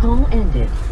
Call ended.